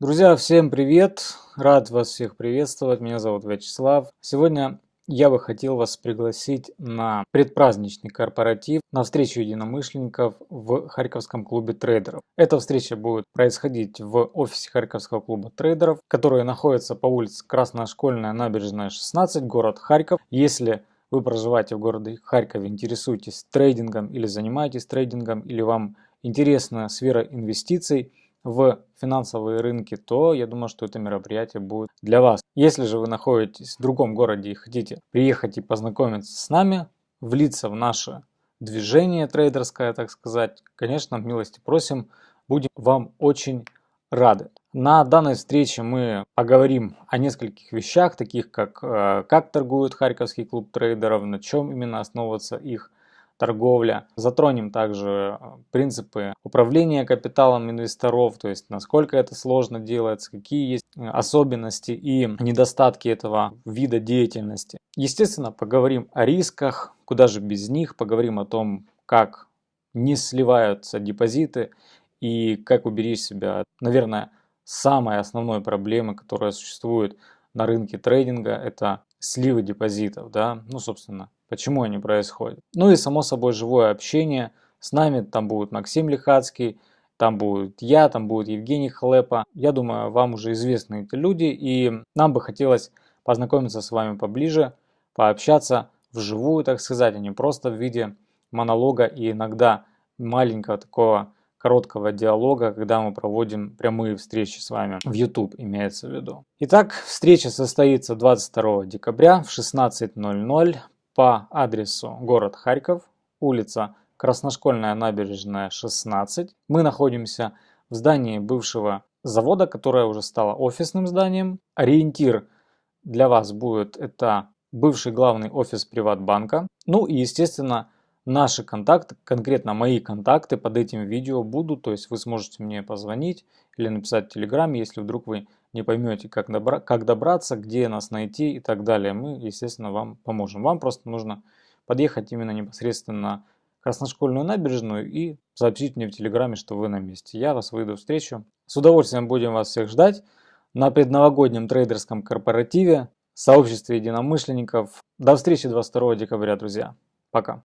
Друзья, всем привет! Рад вас всех приветствовать. Меня зовут Вячеслав. Сегодня я бы хотел вас пригласить на предпраздничный корпоратив на встречу единомышленников в Харьковском клубе трейдеров. Эта встреча будет происходить в офисе Харьковского клуба трейдеров, который находится по улице Красношкольная, набережная 16, город Харьков. Если вы проживаете в городе Харькове, интересуетесь трейдингом или занимаетесь трейдингом, или вам интересна сфера инвестиций, в финансовые рынки, то я думаю, что это мероприятие будет для вас. Если же вы находитесь в другом городе и хотите приехать и познакомиться с нами, влиться в наше движение трейдерское, так сказать, конечно, милости просим, будем вам очень рады. На данной встрече мы поговорим о нескольких вещах, таких как э, как торгует Харьковский клуб трейдеров, на чем именно основывается их торговля. Затронем также э, принципы управления капиталом инвесторов, то есть насколько это сложно делается, какие есть э, особенности и недостатки этого вида деятельности. Естественно, поговорим о рисках, куда же без них, поговорим о том, как не сливаются депозиты и как уберечь себя, наверное, самой основной проблемы, которая существует на рынке трейдинга, это сливы депозитов, да, ну, собственно, почему они происходят. Ну и само собой живое общение. С нами там будет Максим Лихацкий, там будет я, там будет Евгений Хлепа. Я думаю, вам уже известны эти люди, и нам бы хотелось познакомиться с вами поближе, пообщаться вживую, так сказать, а не просто в виде монолога и иногда маленького такого короткого диалога, когда мы проводим прямые встречи с вами в YouTube, имеется в виду. Итак, встреча состоится 22 декабря в 16.00 по адресу город Харьков, улица Красношкольная набережная 16. Мы находимся в здании бывшего завода, которое уже стало офисным зданием. Ориентир для вас будет это бывший главный офис Приватбанка. Ну и естественно наши контакты, конкретно мои контакты под этим видео будут, то есть вы сможете мне позвонить или написать в Телеграме, если вдруг вы не поймете, как, добра как добраться, где нас найти и так далее, мы, естественно, вам поможем. Вам просто нужно подъехать именно непосредственно на Красношкольную набережную и сообщить мне в Телеграме, что вы на месте. Я вас выйду встречу. С удовольствием будем вас всех ждать на предновогоднем трейдерском корпоративе сообществе единомышленников. До встречи 22 декабря, друзья. Пока.